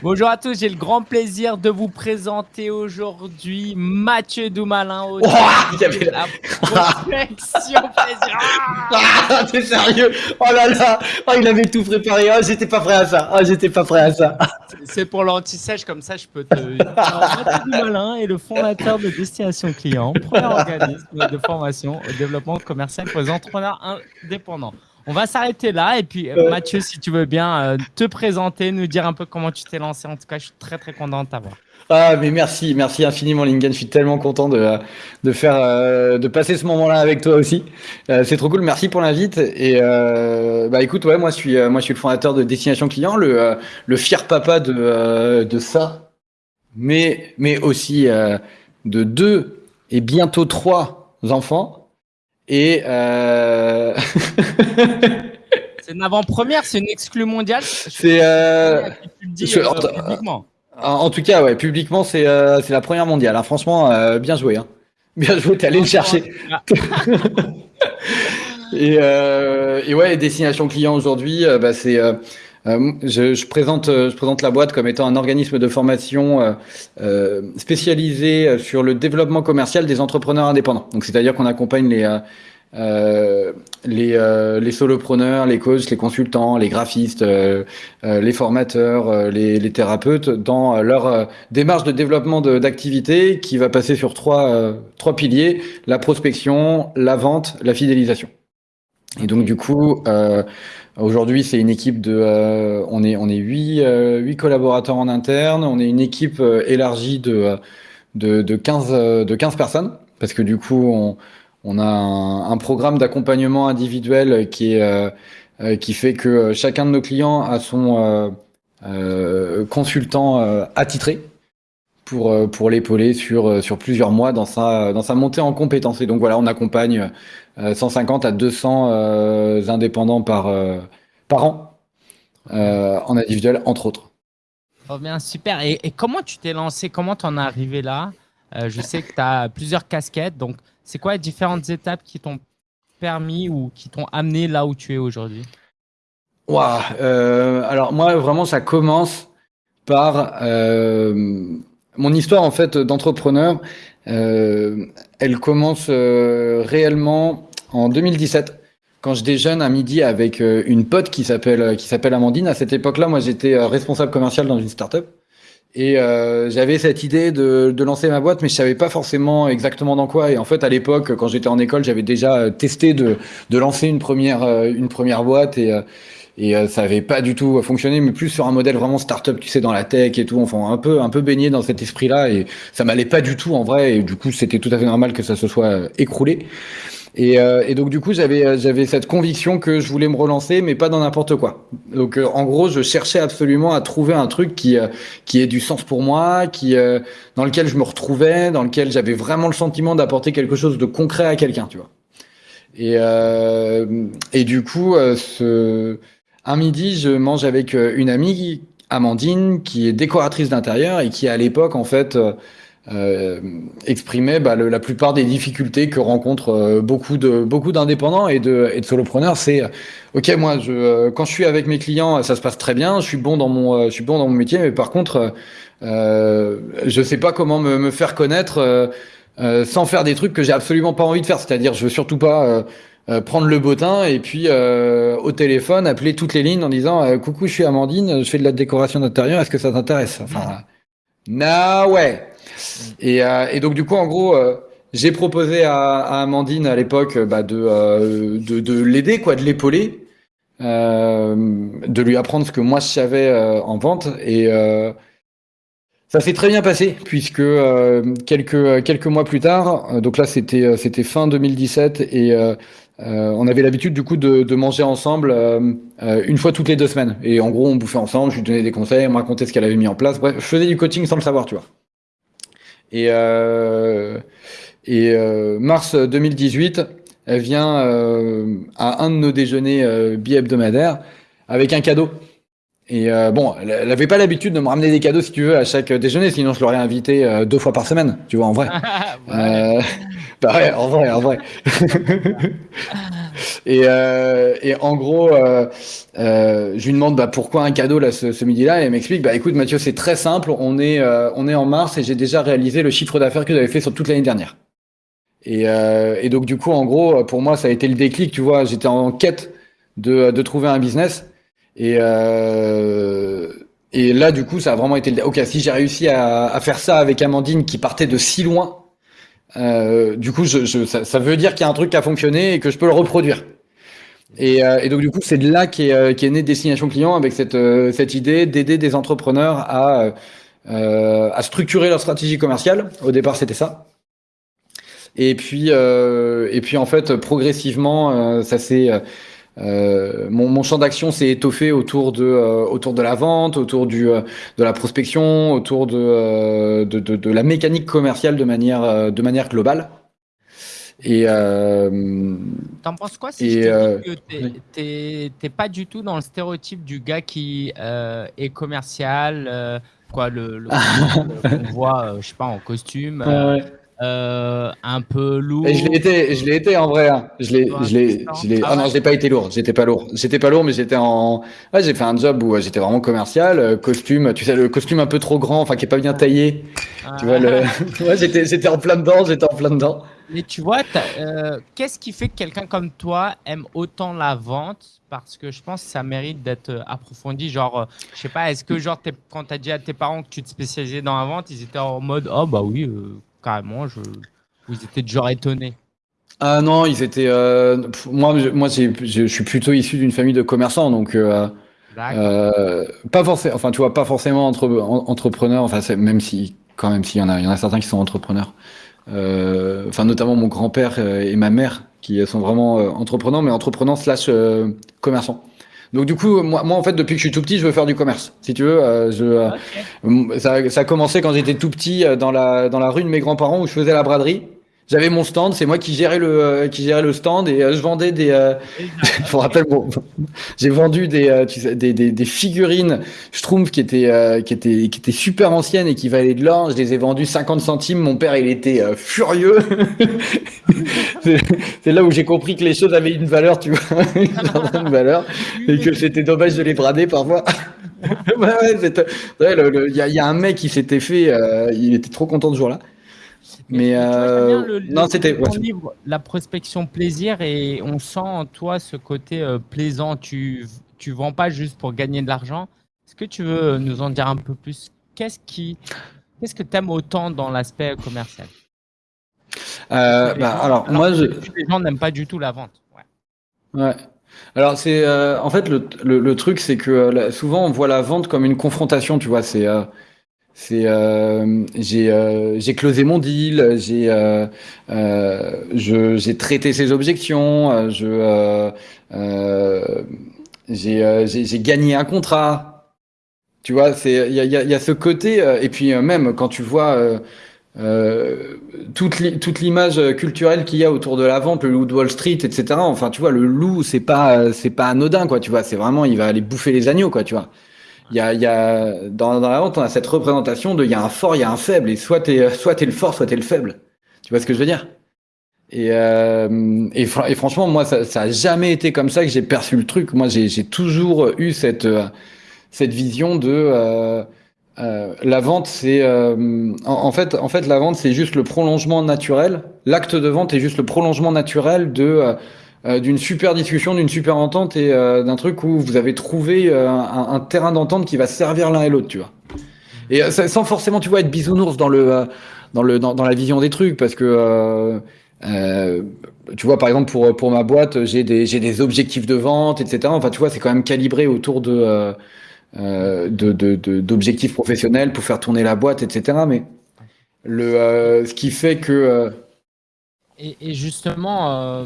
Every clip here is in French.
Bonjour à tous, j'ai le grand plaisir de vous présenter aujourd'hui Mathieu Doumalin au Oh, il y avait la- prospection plaisir. Ah, t'es sérieux? Oh là là Oh, il avait tout préparé. Oh, j'étais pas prêt à ça. Oh, j'étais pas prêt à ça. C'est pour l'anti-sèche, comme ça je peux te. Alors, Mathieu Doumalin est le fondateur de Destination Client, premier organisme de formation au développement commercial pour les entrepreneurs indépendants. On va s'arrêter là et puis euh. Mathieu, si tu veux bien euh, te présenter, nous dire un peu comment tu t'es lancé. En tout cas, je suis très très content de t'avoir. Ah, mais merci, merci infiniment, Lingen. Je suis tellement content de, de faire, euh, de passer ce moment-là avec toi aussi. C'est trop cool. Merci pour l'invite. Et euh, bah écoute, ouais, moi je suis, moi je suis le fondateur de Destination Client, le, le fier papa de, de ça, mais, mais aussi de deux et bientôt trois enfants. Et euh... C'est une avant-première, c'est une exclue mondiale. c'est euh, euh, publiquement. En tout cas, ouais, publiquement, c'est euh, la première mondiale. hein. Franchement, euh, bien joué. Hein. Bien joué, t'es allé le chercher. Et, euh, et ouais, destination client aujourd'hui, bah, c'est euh, je, je présente euh, je présente la boîte comme étant un organisme de formation euh, spécialisé sur le développement commercial des entrepreneurs indépendants. Donc c'est-à-dire qu'on accompagne les les, solopreneurs, les coachs, les consultants, les graphistes, les formateurs, les, les thérapeutes dans leur démarche de développement d'activité qui va passer sur trois, trois piliers, la prospection, la vente, la fidélisation. Et donc du coup, euh, aujourd'hui c'est une équipe de, euh, on est on est huit euh, huit collaborateurs en interne, on est une équipe élargie de de de 15 euh, de 15 personnes parce que du coup on on a un, un programme d'accompagnement individuel qui est qui fait que chacun de nos clients a son consultant attitré pour pour l'épauler sur sur plusieurs mois dans sa dans sa montée en compétences. Et donc voilà, on accompagne 150 à 200 euh, indépendants par euh, par an euh, en individuel entre autres. Trop bien, super. Et, et comment tu t'es lancé? Comment t'en es arrivé là? Euh, Je sais que tu as plusieurs casquettes. Donc, c'est quoi les différentes étapes qui t'ont permis ou qui t'ont amené là où tu es aujourd'hui? Euh, alors moi vraiment ça commence par euh, mon histoire en fait d'entrepreneur. euh, elle commence euh, réellement en 2017 quand je déjeune à midi avec euh, une pote qui s'appelle qui s'appelle Amandine. À cette époque-là, moi j'étais euh, responsable commercial dans une startup et euh, j'avais cette idée de, de lancer ma boîte, mais je savais pas forcément exactement dans quoi. Et en fait, à l'époque, quand j'étais en école, j'avais déjà euh, testé de, de lancer une première euh, une première boîte et euh, et euh, ça avait pas du tout fonctionné, mais plus sur un modèle vraiment start-up, tu sais, dans la tech et tout. Enfin, un peu, un peu baigné dans cet esprit-là, et ça m'allait pas du tout en vrai. Et du coup, c'était tout à fait normal que ça se soit euh, écroulé. Et, euh, et donc, du coup, j'avais, euh, j'avais cette conviction que je voulais me relancer, mais pas dans n'importe quoi. Donc, euh, en gros, je cherchais absolument à trouver un truc qui, euh, qui ait du sens pour moi, qui, euh, dans lequel je me retrouvais, dans lequel j'avais vraiment le sentiment d'apporter quelque chose de concret à quelqu'un, tu vois. Et, euh, et du coup, ce, un midi, je mange avec une amie, Amandine, qui est décoratrice d'intérieur et qui, à l'époque, en fait, euh, exprimait bah, le- la plupart des difficultés que rencontrent euh, beaucoup de beaucoup d'indépendants et de, et de solopreneurs. C'est euh, ok, moi, je, euh, quand je suis avec mes clients, ça se passe très bien. Je suis bon dans mon, je suis bon dans mon métier, mais par contre, je sais pas comment me, me faire connaître sans faire des trucs que j'ai absolument pas envie de faire. C'est-à-dire, je veux surtout pas euh, prendre le bottin et puis euh, au téléphone appeler toutes les lignes en disant euh, coucou je suis Amandine je fais de la décoration d'intérieur est-ce que ça t'intéresse? Enfin ouais et, euh, et donc du coup en gros euh, j'ai proposé à, à Amandine à l'époque euh, bah, de, de de l'aider quoi de l'épauler de lui apprendre ce que moi je savais en vente. Et ça s'est très bien passé puisque quelques mois plus tard, donc là c'était fin 2017 et on avait l'habitude du coup de, manger ensemble une fois toutes les deux semaines. Et en gros on bouffait ensemble, je lui donnais des conseils, elle me racontait ce qu'elle avait mis en place, bref je faisais du coaching sans le savoir tu vois. Et euh, et euh, mars 2018, elle vient euh, à un de nos déjeuners euh, bi-hebdomadaires avec un cadeau. Et euh, bon, elle elle avait pas l'habitude de me ramener des cadeaux, si tu veux, à chaque déjeuner, sinon je l'aurais invité euh, deux fois par semaine, tu vois, en vrai. Ouais. Euh, bah ouais, en vrai, en vrai. et, euh, et, en gros, euh, euh, je lui demande bah, pourquoi un cadeau là ce, ce midi-là, et elle m'explique bah écoute Mathieu, c'est très simple, on est euh, on est en mars et j'ai déjà réalisé le chiffre d'affaires que j'avais fait sur toute l'année dernière. Et, euh, et, donc du coup, en gros, pour moi, ça a été le déclic, tu vois, j'étais en quête de, de trouver un business et et là, du coup, ça a vraiment été le... Ok, si j'ai réussi à, à, faire ça avec Amandine qui partait de si loin, euh, du coup, je, je, ça, ça, veut dire qu'il y a un truc qui a fonctionné et que je peux le reproduire. Et, euh, et donc, du coup, c'est de là qu'est euh, qu née Destination Client avec cette, euh, cette idée d'aider des entrepreneurs à, euh, à structurer leur stratégie commerciale. Au départ, c'était ça. Et puis, et puis, en fait, progressivement, ça s'est euh, mon, mon, champ d'action s'est étoffé autour de, euh, autour de la vente, autour du, euh, de la prospection, autour de, de, de, de, la mécanique commerciale de manière, de manière globale. Et t'en penses quoi si je te dis que t'es pas du tout dans le stéréotype du gars qui est commercial, quoi, le, le qu'on voit, je sais pas, en costume. Ouais, euh, un peu lourd. Et je l'ai été, je l'ai été en vrai. Hein. Je l'ai, je l'ai, je l'ai. Ah, ah non, je l'ai pas été lourd. J'étais pas lourd. J'étais pas lourd, mais j'étais en. Ouais, j'ai fait un job où j'étais vraiment commercial, euh, costume. Tu sais, le costume un peu trop grand, enfin qui est pas bien taillé. Ah. Tu vois le. ouais, j'étais, j'étais en plein dedans. J'étais en plein dedans. Mais tu vois, euh, qu'est-ce qui fait que quelqu'un comme toi aime autant la vente? Parce que je pense que ça mérite d'être euh, approfondi. Genre, euh, je sais pas, est-ce que genre quand t'as dit à tes parents que tu te spécialisais dans la vente, ils étaient en mode oh bah oui. Euh, carrément, je... vous étiez genre étonné. Ah non, ils étaient. Euh, moi, je, moi, je, je suis plutôt issu d'une famille de commerçants, donc euh, euh, pas forcément. Enfin, tu vois, pas forcément entre, entrepreneur. Enfin, même si, quand même, s'il y en a, il y en a certains qui sont entrepreneurs. Euh, enfin, notamment mon grand-père et ma mère, qui sont vraiment euh, entrepreneurs, mais entrepreneurs slash commerçants. Donc du coup, moi, moi, en fait, depuis que je suis tout petit, je veux faire du commerce. Si tu veux, euh, je, okay. ça, ça, a commencé quand j'étais tout petit dans la dans la rue de mes grands-parents où je faisais la braderie. J'avais mon stand, c'est moi qui gérais le euh, qui gérais le stand et euh, je vendais des. Euh, je me rappelle, bon, j'ai vendu des, euh, tu sais, des, des, des figurines Schtroumpf qui étaient euh, qui étaient qui étaient super anciennes et qui valaient de l'or. Je les ai vendues 50 centimes. Mon père, il était furieux. c'est là où j'ai compris que les choses avaient une valeur, tu vois, une valeur, et que c'était dommage de les brader parfois. ouais, ouais, il ouais, y, a, y a un mec qui s'était fait, il était trop content ce jour-là. Mais euh, le, non, c'était ouais. la prospection plaisir et on sent en toi ce côté euh, plaisant. Tu tu vends pas juste pour gagner de l'argent. Est-ce que tu veux nous en dire un peu plus? Qu'est-ce qui qu'est-ce que tu aimes autant dans l'aspect commercial? Euh, bah, gens, alors, alors, moi, je... les gens n'aiment pas du tout la vente. Ouais. ouais. Alors c'est euh, en fait le, le, le truc c'est que souvent on voit la vente comme une confrontation, tu vois. C'est c'est euh, j'ai euh, j'ai closé mon deal, j'ai euh, euh j'ai traité ses objections, euh, je j'ai j'ai gagné un contrat. Tu vois, c'est il y a, y, y a ce côté et puis même quand tu vois toute toute l'image culturelle qu'il y a autour de la vente, le loup de Wall Street, etc. Enfin, tu vois, le loup, c'est pas c'est pas anodin, quoi. Tu vois, c'est vraiment, il va aller bouffer les agneaux, quoi. Tu vois. Il y a, il y a dans, dans la vente, on a cette représentation de il y a un fort, il y a un faible, et soit t'es soit t'es le fort, soit t'es le faible. Tu vois ce que je veux dire? Et, euh, et, franchement, moi, ça, ça a jamais été comme ça que j'ai perçu le truc. Moi, j'ai toujours eu cette cette vision de euh, euh, la vente, c'est euh, en, en, fait, en fait, la vente, c'est juste le prolongement naturel. L'acte de vente est juste le prolongement naturel de euh, d'une super discussion, d'une super entente et euh, d'un truc où vous avez trouvé euh, un, terrain d'entente qui va servir l'un et l'autre, tu vois. Et sans forcément, tu vois, être bisounours dans le dans le dans, la vision des trucs, parce que tu vois, par exemple, pour pour ma boîte, j'ai des j'ai des objectifs de vente, etc. Enfin, tu vois, c'est quand même calibré autour de d'objectifs de, professionnels pour faire tourner la boîte, etc. Mais le ce qui fait que et justement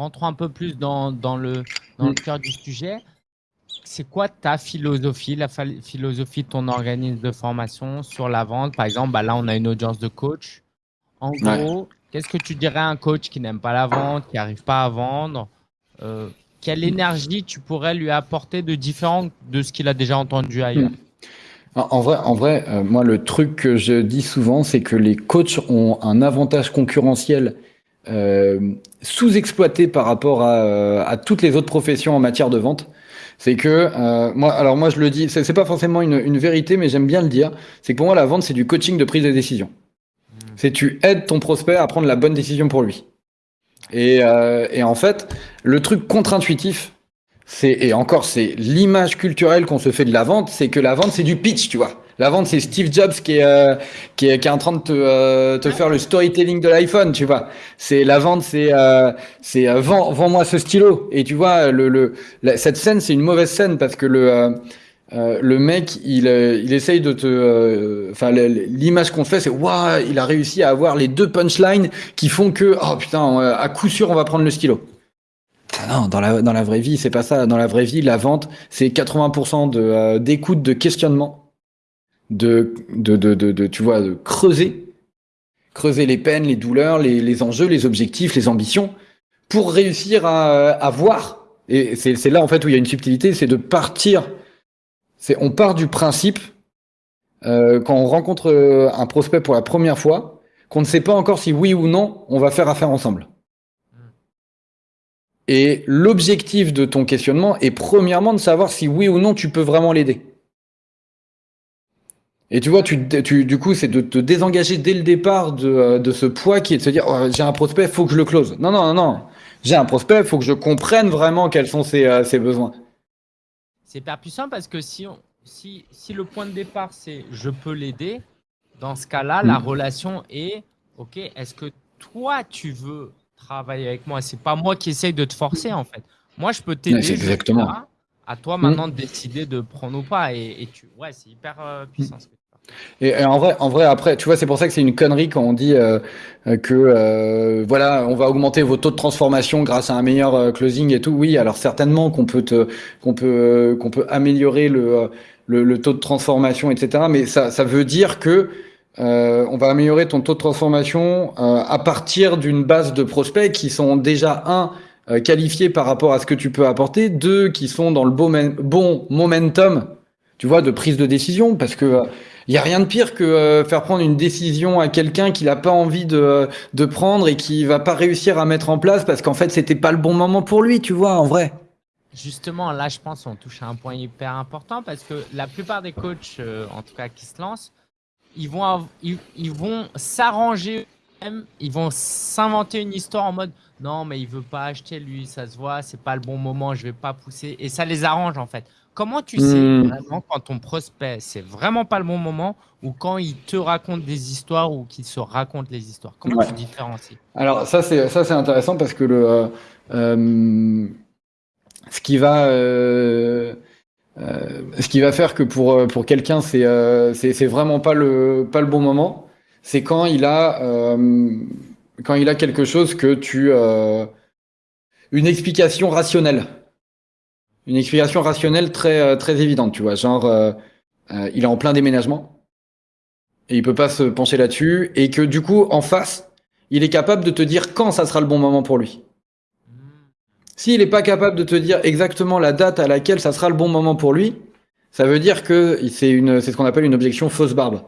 rentrons un peu plus dans, dans le, dans le cœur du sujet. C'est quoi ta philosophie, la philosophie de ton organisme de formation sur la vente? Par exemple, bah là, on a une audience de coach. En gros, ouais. qu'est-ce que tu dirais à un coach qui n'aime pas la vente, qui n'arrive pas à vendre? Euh, Quelle énergie tu pourrais lui apporter de différent de ce qu'il a déjà entendu ailleurs? En vrai, en vrai euh, moi, le truc que je dis souvent, c'est que les coachs ont un avantage concurrentiel euh, sous-exploité par rapport à, euh, à, toutes les autres professions en matière de vente. C'est que euh, moi, alors moi je le dis, c'est pas forcément une, une vérité, mais j'aime bien le dire. C'est que pour moi la vente c'est du coaching de prise de décision. Mmh. C'est tu aides ton prospect à prendre la bonne décision pour lui. Et, euh, et en fait, le truc contre-intuitif, c'est et encore c'est l'image culturelle qu'on se fait de la vente, c'est que la vente c'est du pitch, tu vois. La vente c'est Steve Jobs qui est, euh, qui est qui est en train de te, euh, te faire le storytelling de l'iPhone, tu vois. C'est la vente c'est euh, c'est euh, vends vends-moi ce stylo et tu vois le, le cette scène c'est une mauvaise scène parce que le euh, le mec, il, il essaye de te, enfin, l'image qu'on fait, c'est waouh, il a réussi à avoir les deux punchlines qui font que, oh putain, à coup sûr, on va prendre le stylo. Ah non, dans la, dans la vraie vie, c'est pas ça. Dans la vraie vie, la vente, c'est 80% de, euh, d'écoute, de questionnement, de, de, de, de, tu vois, de creuser, creuser les peines, les douleurs, les, les enjeux, les objectifs, les ambitions, pour réussir à, à voir. Et c'est, là, en fait, où il y a une subtilité, c'est de partir. C'est, on part du principe, euh, quand on rencontre euh, un prospect pour la première fois, qu'on ne sait pas encore si oui ou non on va faire affaire ensemble. Et l'objectif de ton questionnement est premièrement de savoir si oui ou non tu peux vraiment l'aider. Et tu vois, tu, tu, du coup, c'est de te désengager dès le départ de, euh, de ce poids qui est de se dire oh, j'ai un prospect, faut que je le close. Non, non, non, non. J'ai un prospect, faut que je comprenne vraiment quels sont ses, euh, ses besoins. C'est hyper puissant parce que si, on, si, si le point de départ c'est je peux l'aider, dans ce cas-là, mmh. la relation est ok, est-ce que toi tu veux travailler avec moi? C'est pas moi qui essaye de te forcer en fait. Moi, je peux t'aider. exactement. à toi maintenant de décider de prendre ou pas. Et, tu, ouais, c'est hyper euh, puissant. Et, en vrai, en vrai, après, tu vois, c'est pour ça que c'est une connerie quand on dit euh, que euh, voilà, on va augmenter vos taux de transformation grâce à un meilleur euh, closing et tout. Oui, alors certainement qu'on peut qu'on peut, qu'on peut améliorer le, le, taux de transformation, etc. Mais ça, ça veut dire que euh, on va améliorer ton taux de transformation euh, à partir d'une base de prospects qui sont déjà un euh, qualifiés par rapport à ce que tu peux apporter, deux qui sont dans le bon, bon momentum, tu vois, de prise de décision, parce que il y a rien de pire que faire prendre une décision à quelqu'un qui n'a pas envie de, de prendre et qui va pas réussir à mettre en place parce qu'en fait c'était pas le bon moment pour lui, tu vois, en vrai. Justement, là, je pense qu'on touche à un point hyper important parce que la plupart des coachs, en tout cas qui se lancent, ils vont, ils, s'arranger ils vont s'inventer une histoire en mode non mais il veut pas acheter lui ça se voit c'est pas le bon moment je vais pas pousser et ça les arrange en fait comment tu sais hmm. vraiment quand ton prospect c'est vraiment pas le bon moment ou quand il te raconte des histoires ou qu'il se raconte les histoires? Comment tu différencies? Alors ça c'est intéressant parce que le euh, euh, ce qui va euh, euh, ce qui va faire que pour, pour quelqu'un, c'est c'est vraiment pas le, pas le bon moment, c'est quand il a quand il a quelque chose que tu une explication rationnelle, une explication rationnelle très très évidente, tu vois, genre euh, il est en plein déménagement et il peut pas se pencher là-dessus et que du coup en face, il est capable de te dire quand ça sera le bon moment pour lui. S'il n'est pas capable de te dire exactement la date à laquelle ça sera le bon moment pour lui, ça veut dire que c'est une, c'est ce qu'on appelle une objection fausse barbe.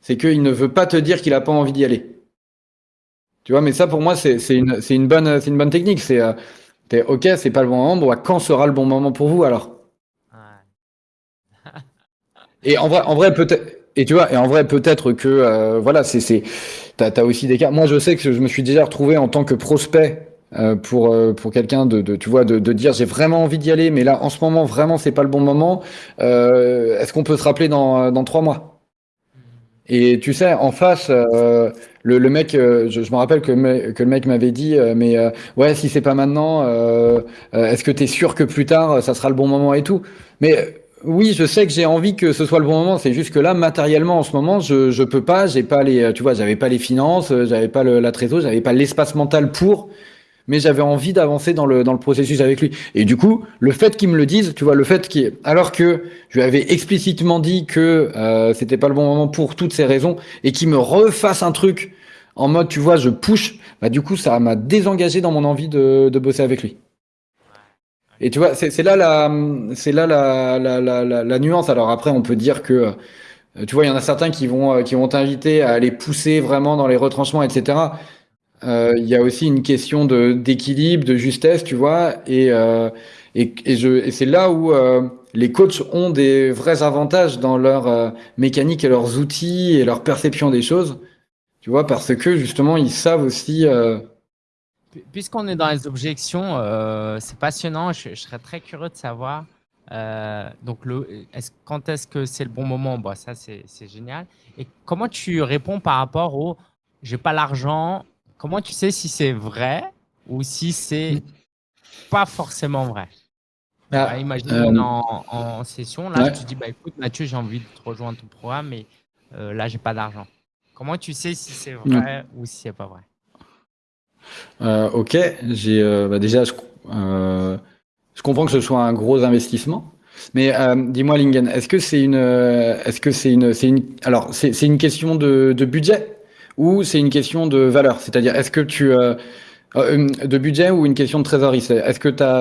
C'est qu'il ne veut pas te dire qu'il n'a pas envie d'y aller. Tu vois, mais ça pour moi c'est une, une bonne, c'est une bonne technique. C'est, euh, ok, c'est pas le bon moment. Bon, bah, quand sera le bon moment pour vous alors? Et en vrai, en vrai peut-être. Et tu vois, et en vrai peut-être que euh, voilà, c'est, c'est, t'as, as aussi des cas. Moi, je sais que je me suis déjà retrouvé en tant que prospect euh, pour euh, pour quelqu'un de, de, tu vois de, de dire j'ai vraiment envie d'y aller mais là en ce moment vraiment c'est pas le bon moment est-ce qu'on peut se rappeler dans dans trois mois? Et tu sais en face le, le mec je, je, me rappelle que, le mec m'avait dit mais ouais si c'est pas maintenant est-ce que tu es sûr que plus tard ça sera le bon moment et tout mais oui, je sais que j'ai envie que ce soit le bon moment. C'est juste que là, matériellement, en ce moment, je je peux pas. J'ai pas les, tu vois, j'avais pas les finances, j'avais pas le, la trésor, j'avais pas l'espace mental pour mais j'avais envie d'avancer dans le, dans le processus avec lui. Et du coup, le fait qu'il me le dise, tu vois, le fait qu'il, alors que je lui avais explicitement dit que euh, c'était pas le bon moment pour toutes ces raisons, et qu'il me refasse un truc en mode, tu vois, je push, bah du coup, ça m'a désengagé dans mon envie de, de bosser avec lui. Et tu vois, c'est là la, c'est là la, la, la, la, nuance. Alors après, on peut dire que, tu vois, il y en a certains qui vont, qui vont t'inviter à aller pousser vraiment dans les retranchements, etc. Euh, il y a aussi une question d'équilibre, de justesse, tu vois, et euh, et, et, et c'est là où euh, les coachs ont des vrais avantages dans leur mécanique et leurs outils et leur perception des choses, tu vois, parce que justement ils savent aussi. Puisqu'on est dans les objections, c'est passionnant. Je, serais très curieux de savoir. donc, le, quand est-ce que c'est le bon moment? Bon, Ça, c'est génial. Et comment tu réponds par rapport au j'ai pas l'argent, comment tu sais si c'est vrai ou si c'est pas forcément vrai? Ah, bah, Imagine qu'on est euh, en, session, là, te dis, bah, écoute, Mathieu, j'ai envie de te rejoindre ton programme, mais euh, là, j'ai pas d'argent. Comment tu sais si c'est vrai ou si c'est pas vrai? Euh, Ok, j'ai bah, déjà, je, je, comprends que ce soit un gros investissement. Mais dis-moi, Lingen, est-ce que c'est une, est-ce que c'est une, c'est une, alors c'est une question de, de budget? Ou c'est une question de valeur? C'est-à-dire, est-ce que tu euh, euh, de budget ou une question de trésorerie? Est-ce que tu as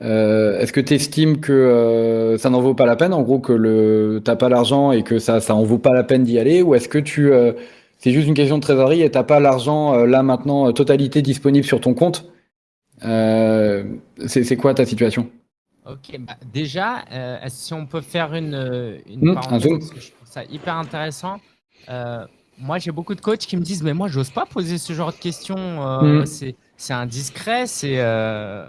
euh, est-ce que tu estimes que ça n'en vaut pas la peine, en gros que le t'as pas l'argent et que ça ça en vaut pas la peine d'y aller, ou est-ce que tu c'est juste une question de trésorerie et t'as pas l'argent là maintenant totalité disponible sur ton compte? C'est quoi ta situation? Ok, bah déjà, si on peut faire une, une mmh, je trouve ça hyper intéressant moi, j'ai beaucoup de coachs qui me disent, mais moi, j'ose pas poser ce genre de questions. Euh, mm. C'est indiscret. C'est euh...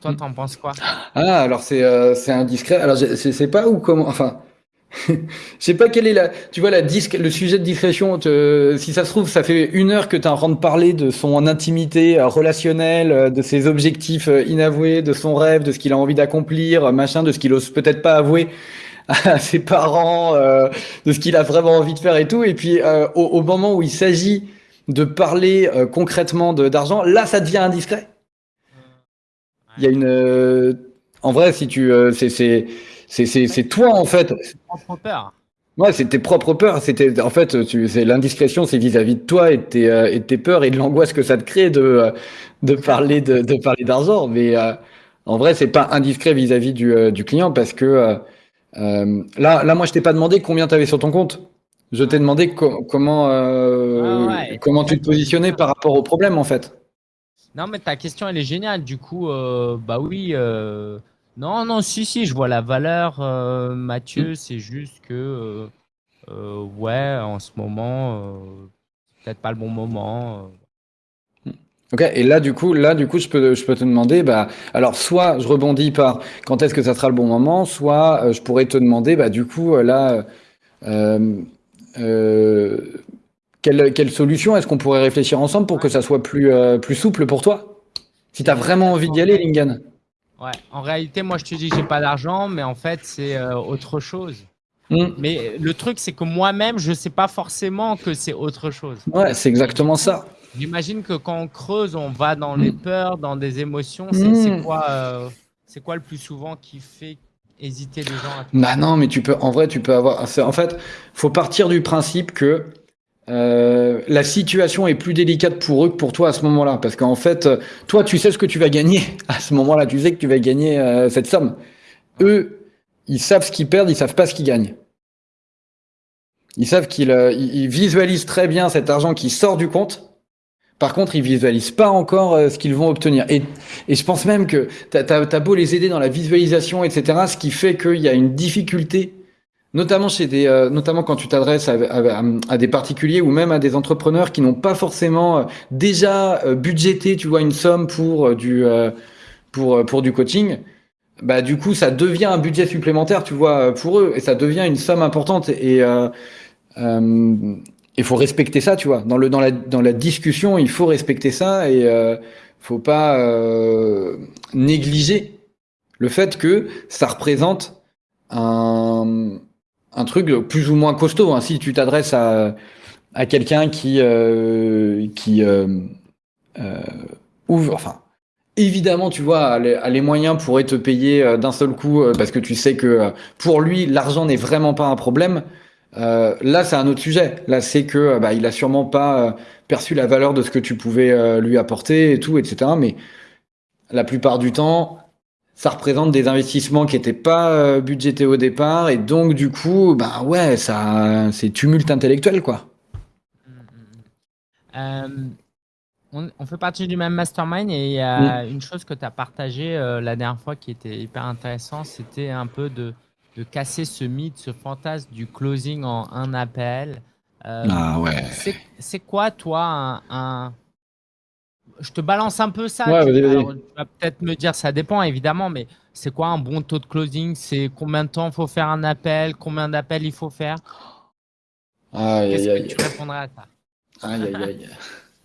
Toi, t'en penses quoi? Ah, alors c'est euh, indiscret. Alors, je sais pas où comment. Enfin, je sais pas quelle est la. Tu vois la disque, le sujet de discrétion. si ça se trouve, ça fait une heure que tu es en train de parler de son intimité euh, relationnelle, euh, de ses objectifs inavoués, de son rêve, de ce qu'il a envie d'accomplir, machin, de ce qu'il ose peut-être pas avouer à ses parents, euh, de ce qu'il a vraiment envie de faire et tout. Et puis euh, au, au, moment où il s'agit de parler euh, concrètement d'argent, là ça devient indiscret. Il y a une, euh, en vrai, si tu, c'est toi en fait. Ouais, c'est tes propres peurs. C'était en fait, c'est l'indiscrétion, c'est vis-à-vis de toi et de tes, et de tes peurs et de l'angoisse que ça te crée de de parler de, de parler d'argent. Mais en vrai, c'est pas indiscret vis-à-vis du, du client parce que euh, là, là, moi, je t'ai pas demandé combien tu avais sur ton compte. Je t'ai demandé comment, euh, comment tu te positionnais par rapport au problème, en fait. Non, mais ta question, elle est géniale. Du coup, euh, bah oui. Non, non, si, si, je vois la valeur, Mathieu. Mm. C'est juste que, ouais, en ce moment, peut-être pas le bon moment. Ok, et là du coup, là du coup, je peux, je peux te demander, bah, alors soit je rebondis par quand est-ce que ça sera le bon moment, soit euh, je pourrais te demander, bah, du coup, euh, là, euh, quelle, quelle solution est-ce qu'on pourrait réfléchir ensemble pour que ça soit plus, plus souple pour toi? Si tu as vraiment envie d'y aller, Lingan. Ouais, en réalité, moi je te dis que j'ai pas d'argent, mais en fait, c'est autre chose. Hmm. Mais le truc, c'est que moi-même, je sais pas forcément que c'est autre chose. Ouais, c'est exactement ça. J'imagine que quand on creuse, on va dans les mm. peurs, dans des émotions. C'est mm. quoi, euh, c'est quoi le plus souvent qui fait hésiter les gens à Bah non, mais tu peux, en vrai, tu peux avoir. En fait, faut partir du principe que euh, la situation est plus délicate pour eux que pour toi à ce moment-là, parce qu'en fait, toi, tu sais ce que tu vas gagner à ce moment-là. Tu sais que tu vas gagner euh, cette somme. Eux, ils savent ce qu'ils perdent, ils savent pas ce qu'ils gagnent. Ils savent qu'ils ils visualisent très bien cet argent qui sort du compte par contre, ils visualisent pas encore euh, ce qu'ils vont obtenir. Et, je pense même que tu as, beau les aider dans la visualisation, etc., ce qui fait qu'il y a une difficulté, notamment chez des, euh, notamment quand tu t'adresses à, des particuliers ou même à des entrepreneurs qui n'ont pas forcément euh, déjà budgété, tu vois, une somme pour du, pour, pour du coaching. Bah, du coup, ça devient un budget supplémentaire, tu vois, pour eux, et ça devient une somme importante. Il faut respecter ça, tu vois. Dans le dans la dans la discussion, il faut respecter ça et euh, faut pas euh, négliger le fait que ça représente un un truc plus ou moins costaud. Hein. Si tu t'adresses à à quelqu'un qui euh, qui euh, ouvre, enfin. Évidemment, tu vois, a les, moyens pourraient te payer d'un seul coup parce que tu sais que pour lui, l'argent n'est vraiment pas un problème. Euh, là, c'est un autre sujet. Là, c'est que euh, bah, il a sûrement pas euh, perçu la valeur de ce que tu pouvais lui apporter et tout, etc. Mais la plupart du temps, ça représente des investissements qui n'étaient pas budgétés au départ et donc du coup, bah ouais, ça, c'est tumulte intellectuel quoi. on, fait partie du même mastermind et il y a une chose que tu as partagée la dernière fois qui était hyper intéressant, c'était un peu de, de casser ce mythe, ce fantasme du closing en un appel. Euh, ah ouais. C'est quoi, toi, un, Je te balance un peu ça. tu, vas peut-être me dire, ça dépend évidemment, mais c'est quoi un bon taux de closing? C'est combien de temps il faut faire un appel? Combien d'appels il faut faire? Qu'est-ce que tu répondrais à ça? Aïe, aïe, aïe.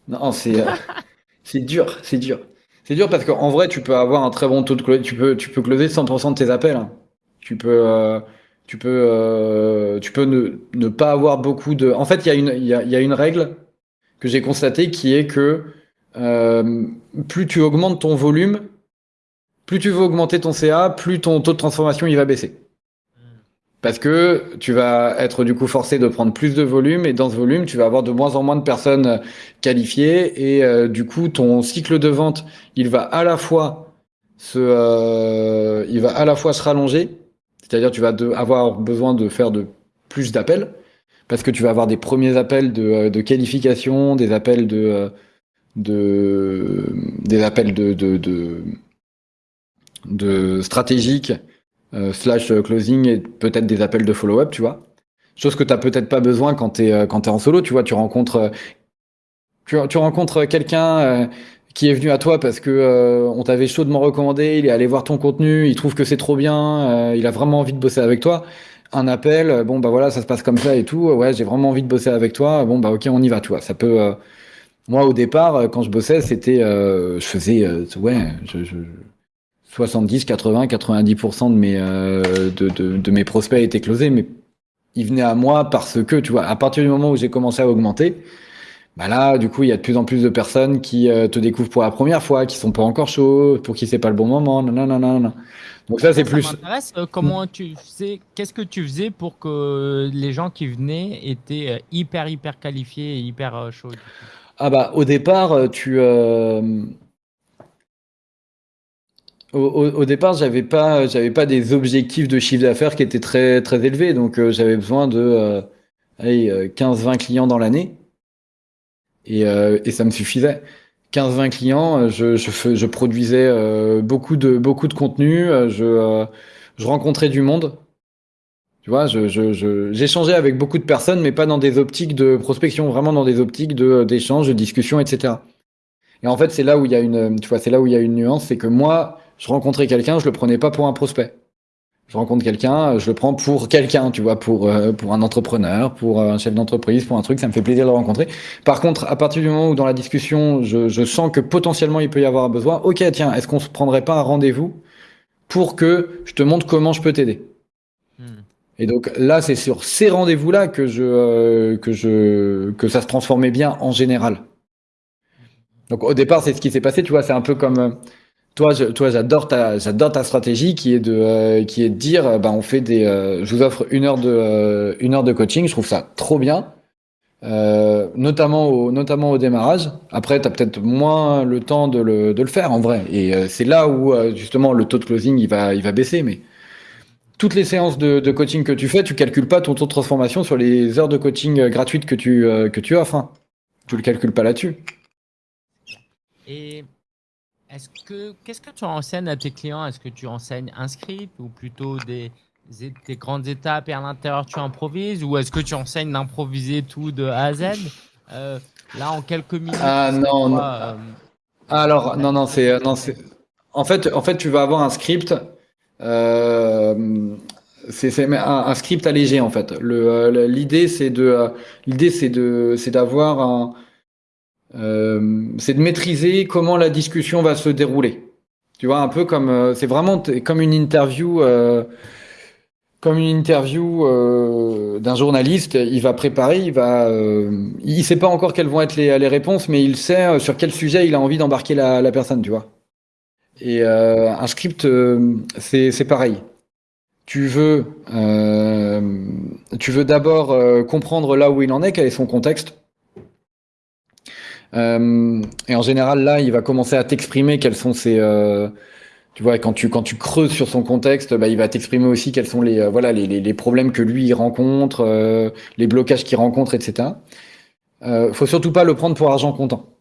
Non, c'est euh, c'est dur, c'est dur. C'est dur parce qu'en vrai, tu peux avoir un très bon taux de closing. Tu peux, tu peux closer 100% de tes appels. Hein. Tu peux, euh, tu peux, euh, tu peux ne, ne, pas avoir beaucoup de. En fait, il y, a une, y, a, y a une règle que j'ai constatée qui est que euh, plus tu augmentes ton volume, plus tu veux augmenter ton CA, plus ton taux de transformation il va baisser. Parce que tu vas être du coup forcé de prendre plus de volume et dans ce volume, tu vas avoir de moins en moins de personnes qualifiées et euh, du coup, ton cycle de vente, il va à la fois se, euh, il va à la fois se rallonger c'est-à-dire tu vas avoir besoin de faire de plus d'appels parce que tu vas avoir des premiers appels de, euh, qualification, des appels de, euh, des appels de, de, stratégique euh, slash closing et peut-être des appels de follow-up, tu vois. Chose que tu n'as peut-être pas besoin quand tu es, quand en solo, tu vois, tu rencontres tu rencontres quelqu'un qui est venu à toi parce que euh, on t'avait chaudement recommandé, il est allé voir ton contenu, il trouve que c'est trop bien, euh, il a vraiment envie de bosser avec toi. Un appel, euh, bon bah voilà, ça se passe comme ça et tout. Ouais, j'ai vraiment envie de bosser avec toi. Bon bah ok, on y va, tu vois. Ça peut. moi au départ, quand je bossais, c'était, je faisais, ouais, je, 70, 80, 90% de mes de, de, de mes prospects étaient closés, mais ils venaient à moi parce que, tu vois, à partir du moment où j'ai commencé à augmenter, bah là, du coup, il y a de plus en plus de personnes qui euh, te découvrent pour la première fois, qui sont pas encore chauds, pour qui c'est pas le bon moment. Non. Donc ça, c'est plus. Ça m'intéresse. Euh, comment tu sais Qu'est-ce que tu faisais pour que les gens qui venaient étaient euh, hyper, hyper qualifiés et hyper chauds Ah bah, au départ, tu. Au, au, départ, j'avais pas, j'avais pas des objectifs de chiffre d'affaires qui étaient très, très élevés, donc j'avais besoin de 15-20 clients dans l'année. Euh, et, ça me suffisait. 15-20 clients, euh, je, je, je produisais euh, beaucoup, de, beaucoup de contenu, je, je rencontrais du monde. Tu vois, j'échangeais avec beaucoup de personnes, mais pas dans des optiques de prospection, vraiment dans des optiques d'échange, de, de discussion, etc. Et en fait, c'est là où il y a une, tu vois, c'est là où il y a une nuance, c'est que moi, je rencontrais quelqu'un, je le prenais pas pour un prospect je rencontre quelqu'un, je le prends pour quelqu'un, tu vois, pour euh, pour un entrepreneur, pour euh, un chef d'entreprise, pour un truc, ça me fait plaisir de le rencontrer. Par contre, à partir du moment où dans la discussion, je, je sens que potentiellement il peut y avoir un besoin, ok, tiens, est-ce qu'on se prendrait pas un rendez-vous pour que je te montre comment je peux t'aider? Hmm. Et donc là, c'est sur ces rendez-vous-là que je euh, que je que ça se transformait bien en général. Donc au départ, c'est ce qui s'est passé, tu vois, c'est un peu comme toi, j'adore ta, stratégie qui est de, euh, dire, bah, on fait des, euh, je vous offre une heure de, euh, coaching. Je trouve ça trop bien, notamment au, démarrage. Après, tu as peut-être moins le temps de le, faire en vrai. Et c'est là où justement le taux de closing il va, baisser. Mais toutes les séances de, de, coaching que tu fais, tu calcules pas ton taux de transformation sur les heures de coaching gratuites que tu, que tu offres. Hein. Tu le calcules pas là-dessus. Est-ce que qu'est-ce que tu enseignes à tes clients? Est-ce que tu enseignes un script ou plutôt des, des grandes étapes et à l'intérieur tu improvises? Ou est-ce que tu enseignes d'improviser tout de A à Z? Euh, Là en quelques minutes. Ah non. non. Euh, Alors non non c'est non c'est en fait en fait tu vas avoir un script. Euh, c'est un, un, script allégé en fait. L'idée c'est de l'idée c'est de c'est d'avoir un euh, c'est de maîtriser comment la discussion va se dérouler. Tu vois, un peu comme euh, c'est vraiment comme une interview, euh, comme une interview d'un journaliste. Il va préparer, il va, il sait pas encore quelles vont être les, réponses, mais il sait sur quel sujet il a envie d'embarquer la, la, personne, tu vois. Et un script, c'est pareil. Tu veux, tu veux d'abord comprendre là où il en est, quel est son contexte euh, et en général, là, il va commencer à t'exprimer quels sont ses, euh, tu vois, quand tu, quand tu creuses sur son contexte, bah, il va t'exprimer aussi quels sont les, euh, voilà, les, les, les, problèmes que lui il rencontre, euh, les blocages qu'il rencontre, etc. Euh, faut surtout pas le prendre pour argent comptant.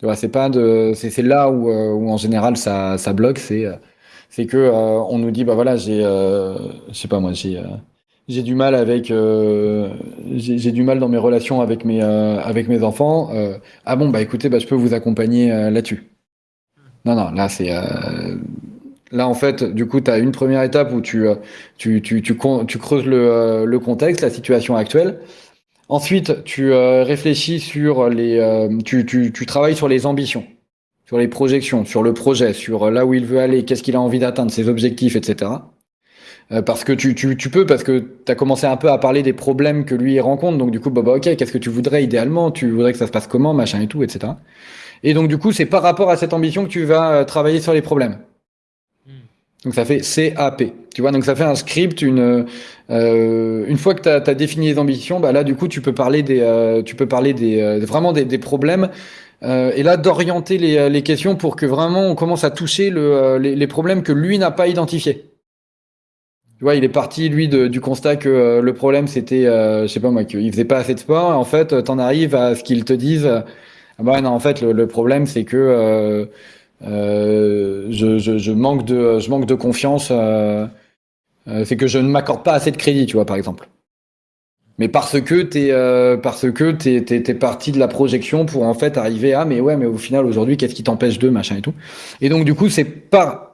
Tu vois, c'est pas de, c'est là où, où en général ça, ça bloque, c'est, c'est que on nous dit bah voilà j'ai, je sais pas moi j'ai, j'ai du mal avec, j'ai du mal dans mes relations avec mes, avec mes enfants. ah bon bah écoutez bah je peux vous accompagner là-dessus. Non, non, là, c'est. Euh... Là, en fait, du coup, tu as une première étape où tu, euh, tu, tu, tu, creuses le, euh, le, contexte, la situation actuelle. Ensuite, tu euh, réfléchis sur les. Euh, tu travailles sur les ambitions, sur les projections, sur le projet, sur là où il veut aller, qu'est-ce qu'il a envie d'atteindre, ses objectifs, etc. parce que tu, tu, tu peux, parce que tu as commencé un peu à parler des problèmes que lui rencontre. Donc, du coup, bah, bah ok, qu'est-ce que tu voudrais idéalement? Tu voudrais que ça se passe comment, machin et tout, etc. Et donc, du coup, c'est par rapport à cette ambition que tu vas euh, travailler sur les problèmes. Hmm. Donc, ça fait CAP. Tu vois, donc ça fait un script. Une, euh, une fois que tu as, as, défini les ambitions, bah là, du coup, tu peux parler des, euh, tu peux parler des, euh, vraiment des, des problèmes. Euh, et là, d'orienter les, les, questions pour que vraiment on commence à toucher le, les, les, problèmes que lui n'a pas identifiés. Tu vois, il est parti, lui, de, du constat que le problème, c'était, je sais pas moi, qu'il faisait pas assez de sport. En fait, t'en arrives à ce qu'ils te disent ah bah non, en fait, le, le problème, c'est que euh, euh, je, je, je, manque de, je manque de confiance. Euh, euh c'est que je ne m'accorde pas assez de crédit, tu vois, par exemple. Mais parce que t'es, euh, parce que t'es, t'es, t'es parti de la projection pour en fait arriver à, mais ouais, mais au final aujourd'hui, qu'est-ce qui t'empêche de machin et tout. Et donc du coup, c'est pas,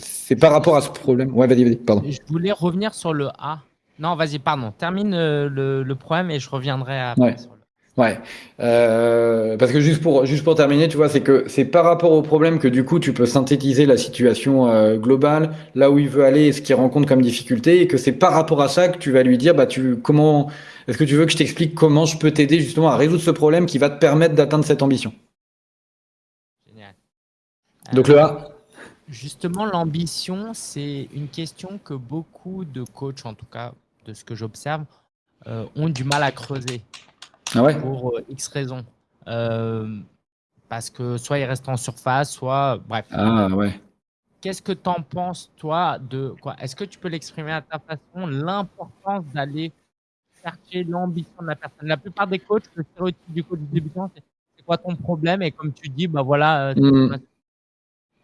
c'est par rapport à ce problème. Ouais, vas-y, vas-y, pardon. Je voulais revenir sur le A. Non, vas-y, pardon. Termine euh, le, le problème et je reviendrai après. Ouais. Sur le... Ouais, euh, parce que juste pour juste pour terminer, tu vois, c'est que c'est par rapport au problème que du coup tu peux synthétiser la situation euh, globale, là où il veut aller, et ce qu'il rencontre comme difficulté, et que c'est par rapport à ça que tu vas lui dire, bah tu comment est-ce que tu veux que je t'explique comment je peux t'aider justement à résoudre ce problème qui va te permettre d'atteindre cette ambition? Génial. Donc le A. Justement, l'ambition, c'est une question que beaucoup de coachs, en tout cas de ce que j'observe, euh, ont du mal à creuser. Ah ouais? pour euh, X raisons. Euh, parce que soit il reste en surface, soit bref. Ah ouais. Qu'est-ce que tu en penses, toi, de quoi? Est-ce que tu peux l'exprimer à ta façon, l'importance d'aller chercher l'ambition de la personne? La plupart des coachs, le stéréotype du coach débutant, c'est quoi ton problème? Et comme tu dis, bah voilà. Mmh.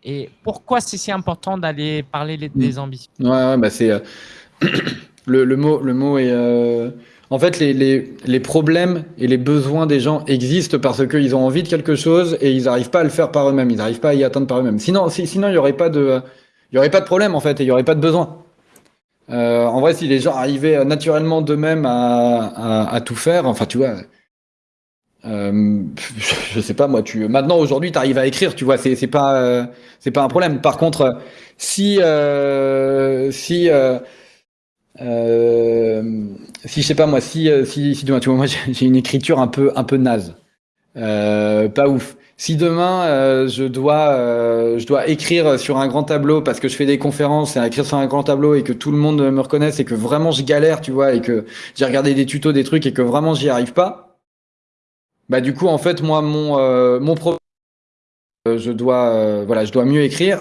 Et pourquoi c'est si important d'aller parler des, mmh. ambitions? Ouais, ouais bah c'est euh, le, le, mot, le mot est. Euh en fait, les, les, les, problèmes et les besoins des gens existent parce qu'ils ont envie de quelque chose et ils n'arrivent pas à le faire par eux-mêmes, ils n'arrivent pas à y atteindre par eux-mêmes. Sinon, si, sinon il n'y aurait pas de, il y aurait pas de problème en fait et il n'y aurait pas de besoin. Euh, en vrai, si les gens arrivaient naturellement d'eux-mêmes à, à, à, tout faire, enfin, tu vois, euh, je sais pas moi, tu maintenant aujourd'hui, tu arrives à écrire, tu vois, c'est pas euh, c'est pas un problème. Par contre, si euh, si euh, euh, si je sais pas moi, si euh, si, si demain, tu vois, moi j'ai une écriture un peu un peu naze, pas ouf. Si demain je dois je dois écrire sur un grand tableau parce que je fais des conférences et écrire sur un grand tableau et que tout le monde me reconnaisse et que vraiment je galère, tu vois, et que j'ai regardé des tutos, des trucs et que vraiment j'y arrive pas, bah du coup en fait moi mon euh, mon problème, je dois voilà, je dois mieux écrire.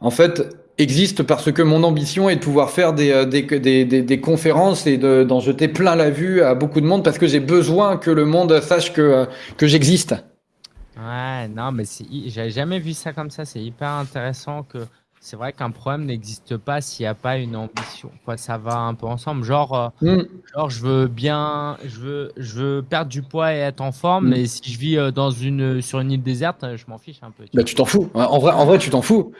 En fait, existe parce que mon ambition est de pouvoir faire des, euh, des, des, des, conférences et d'en jeter plein la vue à beaucoup de monde parce que j'ai besoin que le monde sache que, euh, que j'existe. Ouais, non, mais j'avais jamais vu ça comme ça. C'est hyper intéressant que c'est vrai qu'un problème n'existe pas s'il n'y a pas une ambition. Quoi, ça va un peu ensemble. Genre, mm. genre, je veux bien, je veux, je veux perdre du poids et être en forme, mm. mais si je vis dans une, sur une île déserte, je m'en fiche un peu. Tu bah, tu t'en fous. En vrai, en vrai, tu t'en fous.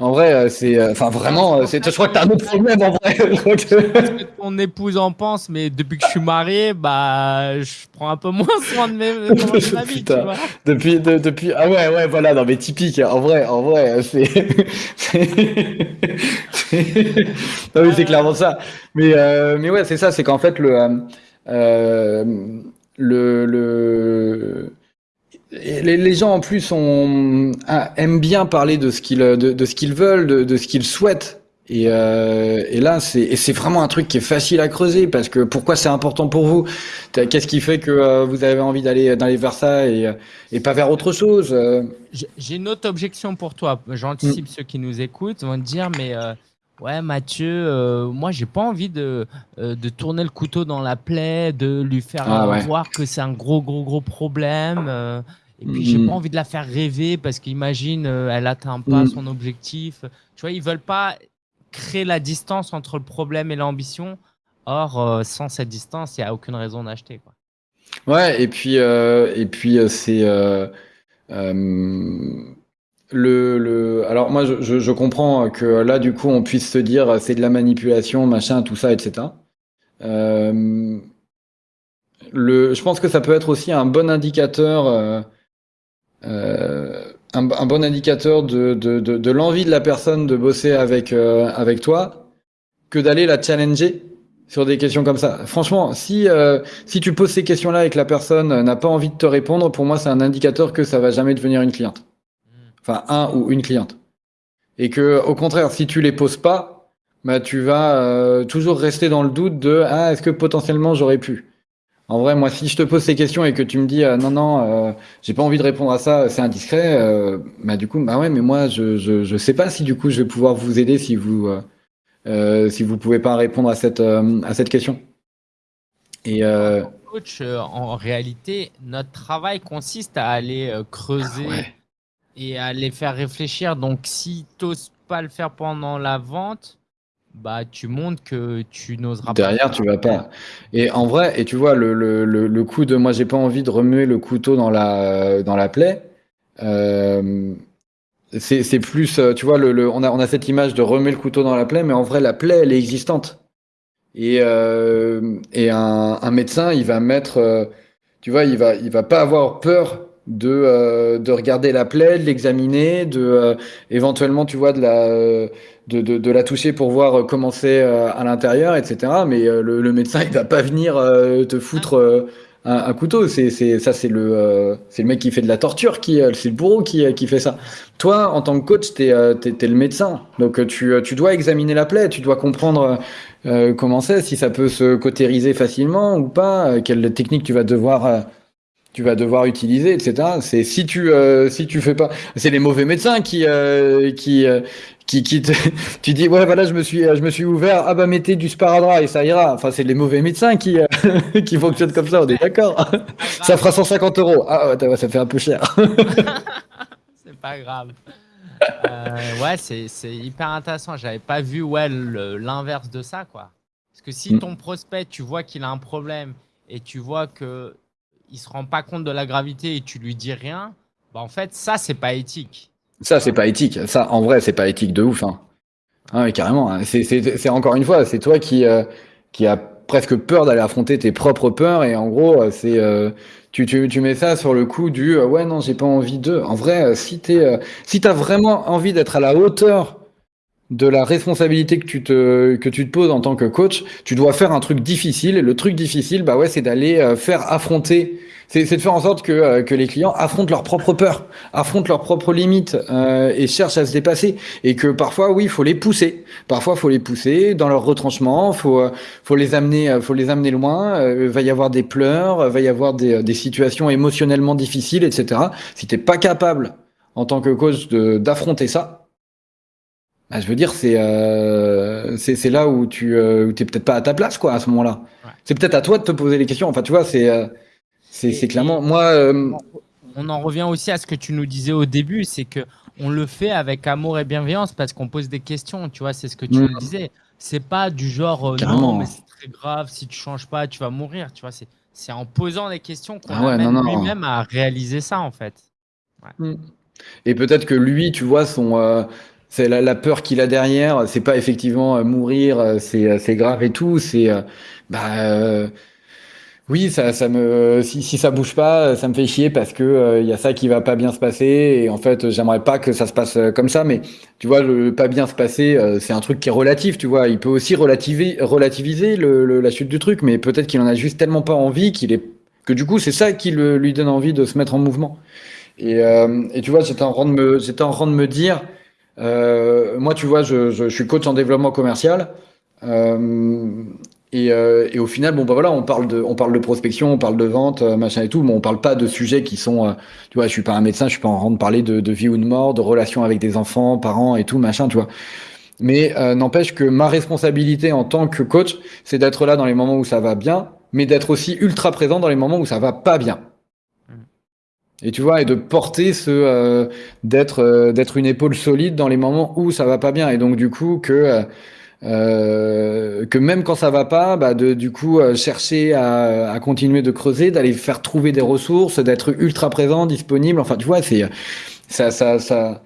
En vrai, euh, c'est, euh, enfin vraiment, euh, c'est, je crois que t'as un autre problème en vrai. Parce que ton épouse en pense, mais depuis que je suis marié, bah, je prends un peu moins soin de, mes, de ma vie, tu vois. Depuis, de, depuis, ah ouais, ouais, voilà, non mais typique. En vrai, en vrai, c'est, c'est, non mais c'est clairement ça. Mais, euh, mais ouais, c'est ça, c'est qu'en fait le, euh, le, le les, les, gens en plus ont, aiment bien parler de ce qu'ils de, de, ce qu'ils veulent, de, de ce qu'ils souhaitent Et, euh, et là, c'est vraiment un truc qui est facile à creuser parce que pourquoi c'est important pour vous? Qu'est-ce qui fait que euh, vous avez envie d'aller d'aller vers ça et, et pas vers autre chose euh? J'ai une autre objection pour toi. J'anticipe mm. ceux qui nous écoutent vont te dire mais euh, ouais Mathieu, euh, moi j'ai pas envie de de tourner le couteau dans la plaie, de lui faire ah, voir que c'est un gros gros gros problème. Et puis j'ai mm. pas envie de la faire rêver parce qu'imagine elle atteint pas mm. son objectif. Tu vois ils veulent pas créer la distance entre le problème et l'ambition. Or, euh, sans cette distance, il n'y a aucune raison d'acheter. Quoi. Ouais, et puis, euh, et puis euh, c'est. le, le, alors moi je, je, comprends que là du coup on puisse se dire c'est de la manipulation, machin, tout ça, etc. le, je pense que ça peut être aussi un bon indicateur un, bon indicateur de, de, de, de l'envie de la personne de bosser avec, euh, avec toi que d'aller la challenger sur des questions comme ça. Franchement, si, euh, si tu poses ces questions-là et que la personne n'a pas envie de te répondre, pour moi, c'est un indicateur que ça va jamais devenir une cliente. Enfin, un ou une cliente. Et que, au contraire, si tu les poses pas, bah, tu vas euh, toujours rester dans le doute de ah, est-ce que potentiellement j'aurais pu? En vrai, moi, si je te pose ces questions et que tu me dis euh, non, non, euh, j'ai pas envie de répondre à ça, c'est indiscret, euh, bah du coup, bah ouais, mais moi, je, je, je sais pas si du coup je vais pouvoir vous aider si vous euh, si vous pouvez pas répondre à cette à cette question. Et coach, en réalité, notre travail consiste à aller creuser ah et à les faire réfléchir. Donc, si t'oses pas le faire pendant la vente, bah, tu montres que tu n'oseras pas. Derrière, tu vas pas. Et en vrai, et tu vois, le, le, le, coup de moi, j'ai pas envie de remuer le couteau dans la, dans la plaie. Euh, c'est plus, tu vois, le, on, a, on a cette image de remuer le couteau dans la plaie, mais en vrai, la plaie, elle est existante. Et, euh, et un, un, médecin, il va mettre, euh, tu vois, il va, il va pas avoir peur de, euh, de regarder la plaie, de l'examiner, de euh, éventuellement, tu vois, de la, de, de, de, la toucher pour voir comment c'est euh, à l'intérieur, etc. Mais le, le, médecin, il va pas venir te foutre un, un, couteau. C'est, c'est, ça, c'est le, c'est le mec qui fait de la torture, qui, c'est le bourreau qui, qui fait ça. Toi, en tant que coach, t'es, t'es, t'es le médecin. Donc, tu, tu dois examiner la plaie, tu dois comprendre comment c'est, si ça peut se cautériser facilement ou pas, quelle technique tu vas devoir tu vas devoir utiliser, etc. C'est si tu euh, si tu fais pas, c'est les mauvais médecins qui euh, qui euh, qui, qui te, tu dis ouais voilà je me suis je me suis ouvert ah bah mettez du sparadrap et ça ira. Enfin c'est les mauvais médecins qui qui fonctionnent comme ça, on est d'accord. ça fera 150 euros. Ah ouais, ça fait un peu cher. c'est pas grave. ouais c'est c'est hyper intéressant. J'avais pas vu ouais l'inverse de ça quoi. Parce que si mm. ton prospect tu vois qu'il a un problème et tu vois que il se rend pas compte de la gravité et tu lui dis rien, bah en fait, ça, c'est pas éthique. Ça, c'est pas éthique. Ça, en vrai, c'est pas éthique de ouf. Hein. Ah, carrément. Hein. C'est encore une fois, c'est toi qui, euh, qui a presque peur d'aller affronter tes propres peurs et en gros, euh, c'est euh, tu, tu, mets ça sur le coup du ouais non, j'ai pas envie de. En vrai, si t'es si t'as vraiment envie d'être à la hauteur de la responsabilité que tu te que tu te poses en tant que coach, tu dois faire un truc difficile. Et le truc difficile, bah ouais, c'est d'aller euh, faire affronter, c'est de faire en sorte que euh, que les clients affrontent leurs propres peurs, affrontent leurs propres limites euh, et cherchent à se dépasser. Et que parfois, oui, il faut les pousser. Parfois, faut les pousser dans leur retranchement. Faut faut les amener, faut les amener loin. va y avoir des pleurs, va y avoir des des situations émotionnellement difficiles, etc. Si t'es pas capable en tant que coach d'affronter ça, ah, je veux dire, c'est euh, c'est là où tu euh, t'es peut-être pas à ta place, quoi, à ce moment-là. C'est peut-être à toi de te poser les questions. Enfin, tu vois, c'est euh, c'est clairement moi. Euh, on en revient aussi à ce que tu nous disais au début, c'est que on le fait avec amour et bienveillance parce qu'on pose des questions. Tu vois, c'est ce que tu mm. nous disais. C'est pas du genre non, mais c'est très grave. Si tu changes pas, tu vas mourir. Tu vois, c'est c'est en posant des questions qu'on ah amène lui-même à réaliser ça en fait. Mm. Et peut-être que lui, tu vois, son c'est la, peur qu'il a derrière. C'est pas effectivement euh, mourir, euh, c'est euh, c'est grave et tout. C'est bah oui, ça, ça me, si, si ça bouge pas, ça me fait chier parce que il y a ça qui va pas bien se passer et en fait, j'aimerais pas que ça se passe comme ça. Mais tu vois, le pas bien se passer, c'est un truc qui est relatif. Tu vois, il peut aussi relativiser, relativiser le, la chute du truc, mais peut-être qu'il en a juste tellement pas envie qu'il est que du coup, c'est ça qui le, lui donne envie de se mettre en mouvement. Et, et tu vois, j'étais en train de me, j'étais en train de me dire moi, tu vois, je, je, je, suis coach en développement commercial. Et, euh, et, au final, bon bah voilà, on parle de, on parle de prospection, on parle de vente, euh, machin et tout, mais on parle pas de sujets qui sont, euh, tu vois, je suis pas un médecin, je suis pas en train de parler de, de, vie ou de mort, de relations avec des enfants, parents et tout, machin, tu vois. Mais n'empêche que ma responsabilité en tant que coach, c'est d'être là dans les moments où ça va bien, mais d'être aussi ultra présent dans les moments où ça va pas bien. Et tu vois, et de porter ce, d'être, d'être une épaule solide dans les moments où ça va pas bien. Et donc du coup que euh, que même quand ça va pas, bah de du coup euh, chercher à, à, continuer de creuser, d'aller faire trouver des ressources, d'être ultra présent, disponible. Enfin, tu vois, c'est ça, ça, ça.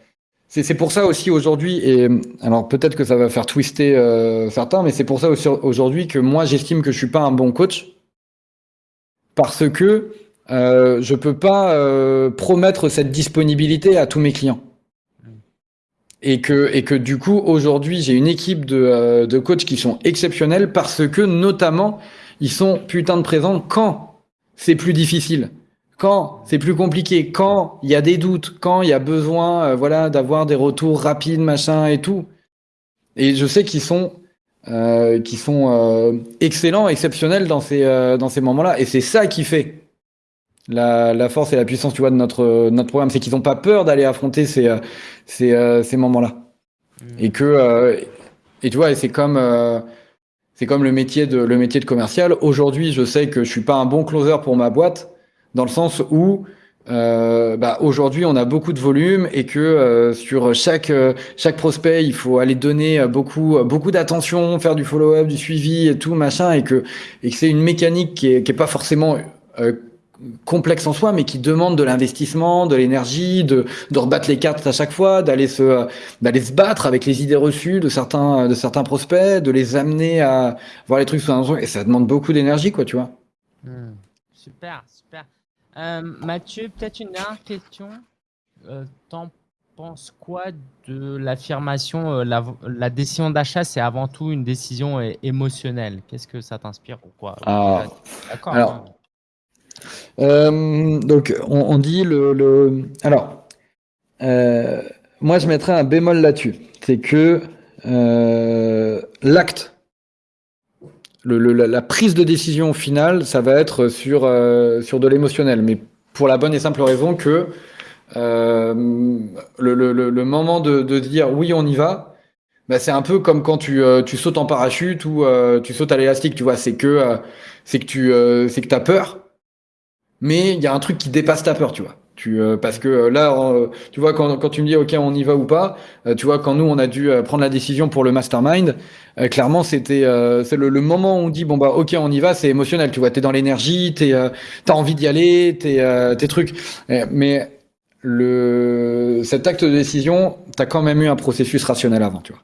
C'est pour ça aussi aujourd'hui, et alors peut-être que ça va faire twister euh, certains, mais c'est pour ça aussi aujourd'hui que moi j'estime que je suis pas un bon coach parce que euh, je peux pas euh, promettre cette disponibilité à tous mes clients et que, et que du coup, aujourd'hui, j'ai une équipe de, euh, de coachs qui sont exceptionnels parce que, notamment, ils sont putain de présents quand c'est plus difficile, quand c'est plus compliqué, quand il y a des doutes, quand il y a besoin, euh, voilà, d'avoir des retours rapides, machin et tout. Et je sais qu'ils sont, euh, sont euh, excellents, exceptionnels dans ces, dans ces moments-là. Et c'est ça qui fait la, la, force et la puissance, tu vois, de notre, notre programme. C'est qu'ils n'ont pas peur d'aller affronter ces, ces, euh, ces moments-là. Mmh. Et que, euh, et tu vois, c'est comme, euh, c'est comme le métier de, le métier de commercial. Aujourd'hui, je sais que je suis pas un bon closer pour ma boîte, dans le sens où, euh, bah, aujourd'hui, on a beaucoup de volume et que euh, sur chaque chaque prospect, il faut aller donner beaucoup beaucoup d'attention, faire du follow-up, du suivi et tout machin, et que et que c'est une mécanique qui est qui est pas forcément euh, complexe en soi, mais qui demande de l'investissement, de l'énergie, de, de rebattre les cartes à chaque fois, d'aller se, d'aller se battre avec les idées reçues de certains, de certains prospects, de les amener à voir les trucs sous un et ça demande beaucoup d'énergie, quoi, tu vois. Hmm. Super, super. Euh, Mathieu, peut-être une dernière question. Euh, T'en penses quoi de l'affirmation, euh, la, la, décision d'achat, c'est avant tout une décision émotionnelle? Qu'est-ce que ça t'inspire ou quoi? Ah. D'accord. Alors, hein. Euh, donc, on, on, dit le. le... Alors, euh, moi, je mettrais un bémol là-dessus. C'est que euh, l'acte, le, le, la prise de décision finale, ça va être sur, euh, sur de l'émotionnel. Mais pour la bonne et simple raison que euh, le, le, moment de, de, dire oui, on y va, bah, c'est un peu comme quand tu, euh, tu sautes en parachute ou tu sautes à l'élastique, tu vois. C'est que, c'est que tu c'est que as peur mais il y a un truc qui dépasse ta peur, tu vois. Tu, euh, parce que euh, là, euh, tu vois, quand, quand tu me dis OK, on y va ou pas, tu vois, quand nous on a dû prendre la décision pour le mastermind, clairement c'était c'est le, le, moment où on dit bon bah OK, on y va, c'est émotionnel, tu vois, t'es dans l'énergie, t'es t'as envie d'y aller, t'es tes trucs, mais le cet acte de décision, t'as quand même eu un processus rationnel avant, tu vois.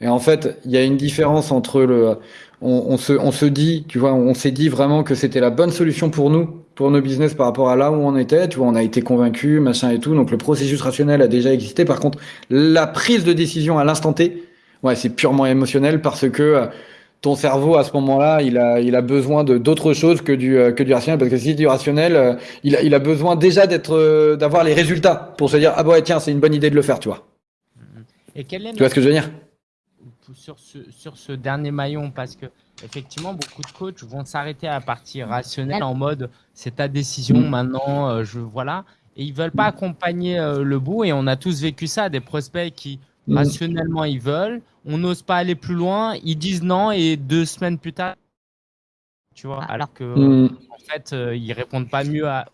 Et en fait, il y a une différence entre le on, on, se, on se dit, tu vois, on s'est dit vraiment que c'était la bonne solution pour nous, pour nos business par rapport à là où on était. Tu vois, on a été convaincu, machin et tout. Donc le processus rationnel a déjà existé. Par contre, la prise de décision à l'instant T, ouais, c'est purement émotionnel parce que euh, ton cerveau à ce moment-là, il a, il a besoin de d'autres choses que du euh, que du rationnel parce que si c'est du rationnel, euh, il a, il a besoin déjà d'être d'avoir les résultats pour se dire ah bah ouais tiens c'est une bonne idée de le faire, tu vois. Et quel est tu vois ce que je veux dire? Sur ce, sur ce dernier maillon parce que effectivement beaucoup de coachs vont s'arrêter à la partie rationnelle en mode c'est ta décision mm. maintenant euh, je voilà et ils veulent pas accompagner euh, le bout et on a tous vécu ça des prospects qui mm. rationnellement ils veulent on n'ose pas aller plus loin ils disent non et deux semaines plus tard tu vois ah. alors que mm. en fait euh, ils répondent pas mieux à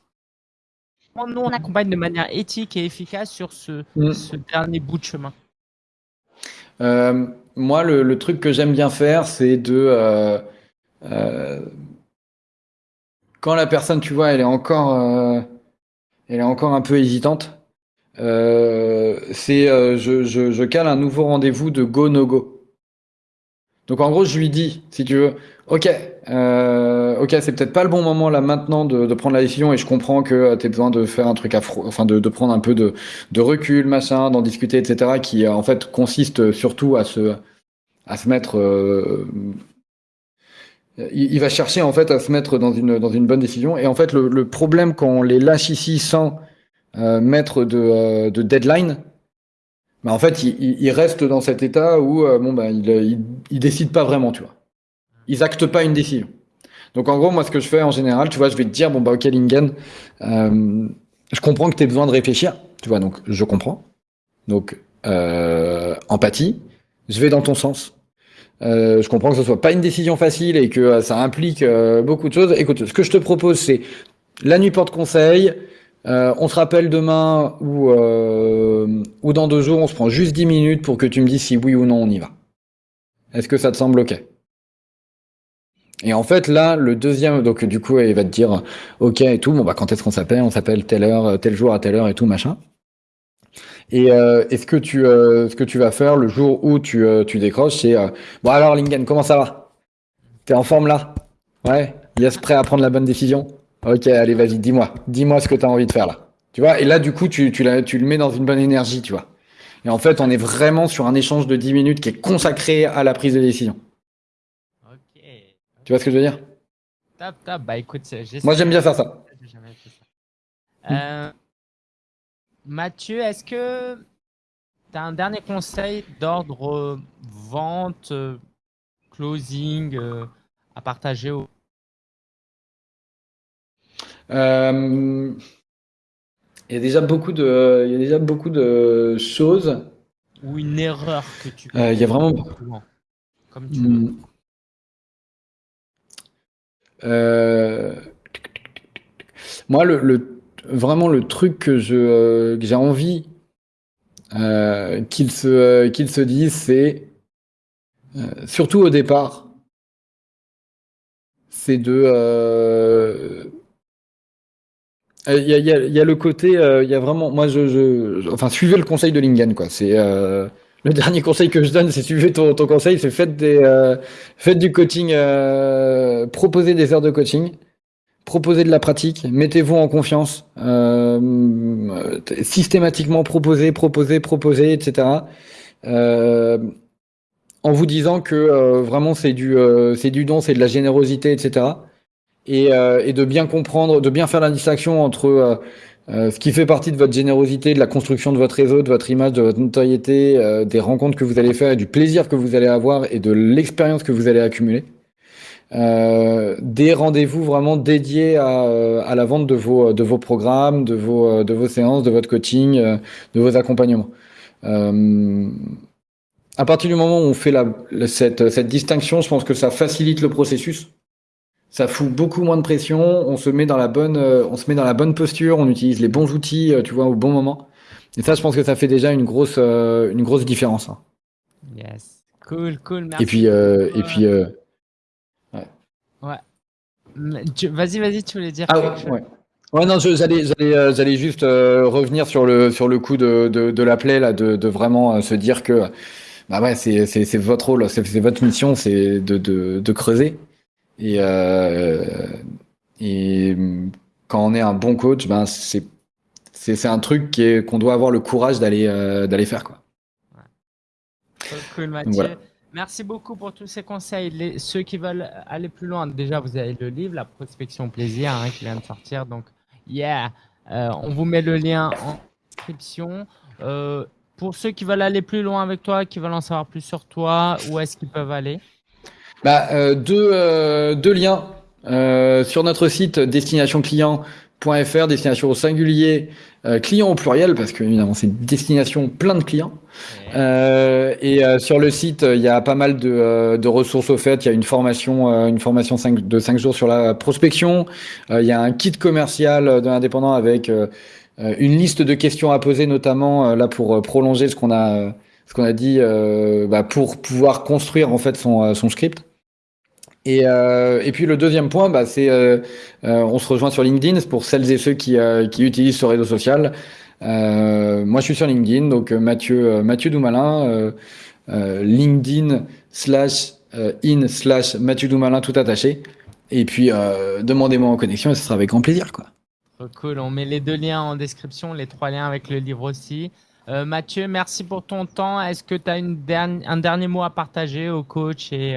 nous on accompagne de manière éthique et efficace sur ce, ce dernier bout de chemin euh, moi, le, truc que j'aime bien faire, c'est de euh, euh, quand la personne, tu vois, elle est encore, elle est encore un peu hésitante. C'est je, cale un nouveau rendez-vous de go no go. Donc en gros, je lui dis, si tu veux, ok, euh, ok, c'est peut-être pas le bon moment là maintenant de, de, prendre la décision et je comprends que euh, tu as besoin de faire un truc affreux, enfin de, de, prendre un peu de, de recul, machin, d'en discuter, etc. Qui euh, en fait consiste surtout à se, à se mettre. Euh, il, il, va chercher en fait à se mettre dans une, dans une bonne décision. Et en fait, le, le problème quand on les lâche ici sans euh, mettre de, de deadline, bah, en fait, il, reste dans cet état où bon, bah, il, il, décide pas vraiment, tu vois. Ils actent pas une décision. Donc en gros, moi, ce que je fais en général, tu vois, je vais te dire, bon, bah, ok, Lingen, euh, je comprends que tu as besoin de réfléchir, tu vois, donc je comprends. Donc, euh, empathie, je vais dans ton sens. Euh, je comprends que ce soit pas une décision facile et que ça implique beaucoup de choses. Écoute, ce que je te propose, c'est la nuit porte conseil. on se rappelle demain ou, ou dans deux jours, on se prend juste 10 minutes pour que tu me dises si oui ou non on y va. Est-ce que ça te semble OK? Et en fait, là, le deuxième, donc du coup, il va te dire, ok et tout, bon bah quand est-ce qu'on s'appelle? On s'appelle telle heure, tel jour à telle heure et tout machin. Et, euh, ce que tu, euh, ce que tu vas faire le jour où tu, euh, tu décroches, c'est euh, bon alors Lingen, comment ça va? T'es en forme là? Ouais? Yes, prêt à prendre la bonne décision? Ok, allez, vas-y, dis-moi, dis-moi ce que tu as envie de faire là. Tu vois? Et là, du coup, tu, tu, tu le mets dans une bonne énergie, tu vois. Et en fait, on est vraiment sur un échange de 10 minutes qui est consacré à la prise de décision. Tu vois ce que je veux dire? Top, top. Bah écoute, Moi j'aime bien faire ça. Euh, Mathieu, est-ce que tu as un dernier conseil d'ordre vente, closing euh, à partager au... Euh, il y a déjà beaucoup de, il y a déjà beaucoup de choses. Ou une erreur que tu. il y a vraiment. Comme tu veux. Euh, moi, le, vraiment le truc que euh, j'ai envie euh, qu'il se qu'il se dise, c'est surtout au départ, c'est de il y, a, y, a, le côté, il y a vraiment, moi, je, je, enfin, suivez le conseil de Lingen, quoi. C'est le dernier conseil que je donne, c'est suivez ton, ton conseil, c'est faites euh, du coaching, euh, proposez des heures de coaching, proposez de la pratique, mettez-vous en confiance, euh, systématiquement proposez, proposez, proposez, etc. En vous disant que vraiment c'est du, du don, c'est de la générosité, etc. Et, et, de bien comprendre, de bien faire la distinction entre euh, ce qui fait partie de votre générosité, de la construction de votre réseau, de votre image, de votre notoriété, euh, des rencontres que vous allez faire, et du plaisir que vous allez avoir et de l'expérience que vous allez accumuler. Euh, des rendez-vous vraiment dédiés à, la vente de vos, programmes, de vos, séances, de votre coaching, de vos accompagnements. à partir du moment où on fait la, cette distinction, je pense que ça facilite le processus ça fout beaucoup moins de pression, on se met dans la bonne, euh, on se met dans la bonne posture, on utilise les bons outils, euh, tu vois, au bon moment. Et ça, je pense que ça fait déjà une grosse, euh, une grosse différence. Hein. Yes, cool, cool, merci. Et puis, et puis, ouais. Ouais. Vas-y, vas-y, tu voulais dire ah, quelque chose. Ouais. Ouais, non, j'allais, juste revenir sur le, sur le coup de, de, de la plaie, là, de, de vraiment se dire que, bah ouais, c'est, c'est, votre rôle, c'est, votre mission, c'est de, de creuser. Et, euh, et quand on est un bon coach, ben c'est c'est un truc qu'on doit avoir le courage d'aller euh, d'aller faire quoi. Cool Mathieu. Merci beaucoup pour tous ces conseils. Les, ceux qui veulent aller plus loin, déjà vous avez le livre, la prospection plaisir, hein, qui vient de sortir. Donc yeah, euh, on vous met le lien en description. Euh, pour ceux qui veulent aller plus loin avec toi, qui veulent en savoir plus sur toi, où est-ce qu'ils peuvent aller? Bah, euh, deux, euh, deux liens euh, sur notre site destinationclient.fr, destination au singulier, client au pluriel, parce que évidemment c'est une destination plein de clients. et sur le site, il y a pas mal de, de ressources au fait. Il y a une formation, une formation de 5 jours sur la prospection. il y a un kit commercial de l'indépendant avec une liste de questions à poser, notamment là pour prolonger ce qu'on a ce qu'on a dit bah, pour pouvoir construire en fait son, son script. Et, euh, et, puis le deuxième point, bah, c'est euh, euh, on se rejoint sur LinkedIn pour celles et ceux qui, qui utilisent ce réseau social. Moi, je suis sur LinkedIn, donc Mathieu Mathieu Doumalin, LinkedIn slash in slash Mathieu Doumalin tout attaché. Et puis demandez-moi en connexion et ce sera avec grand plaisir, quoi. cool. On met les deux liens en description, les trois liens avec le livre aussi. Mathieu, merci pour ton temps. Est-ce que tu as une un dernier mot à partager aux coachs et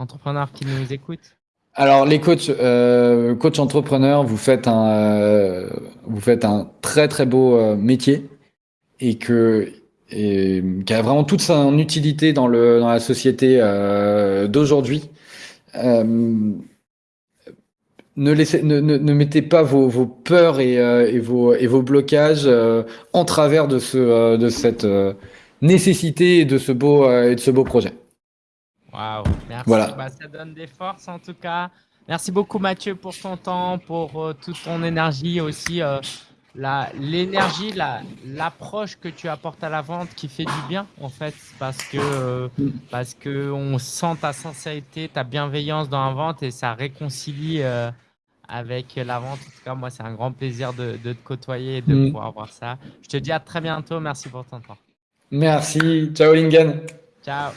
entrepreneurs qui nous écoutent alors les coachs, euh, coach entrepreneurs, vous faites un, euh, vous faites un très très beau euh, métier et que et qui a vraiment toute son utilité dans, le, dans la société d'aujourd'hui. ne, laissez, ne, ne, mettez pas vos, vos peurs et, et, vos, et vos blocages en travers de, ce, de cette nécessité de ce beau, et de ce beau projet. Waouh, merci. Voilà. Bah, ça donne des forces en tout cas. Merci beaucoup Mathieu pour ton temps, pour euh, toute ton énergie aussi. Euh, l'énergie, l'approche que tu apportes à la vente qui fait du bien en fait parce que euh, parce que on sent ta sincérité, ta bienveillance dans la vente et ça réconcilie avec la vente. En tout cas, moi, c'est un grand plaisir de, de, te côtoyer et de mm. pouvoir voir ça. Je te dis à très bientôt. Merci pour ton temps. Merci. Ciao Lingen. Ciao.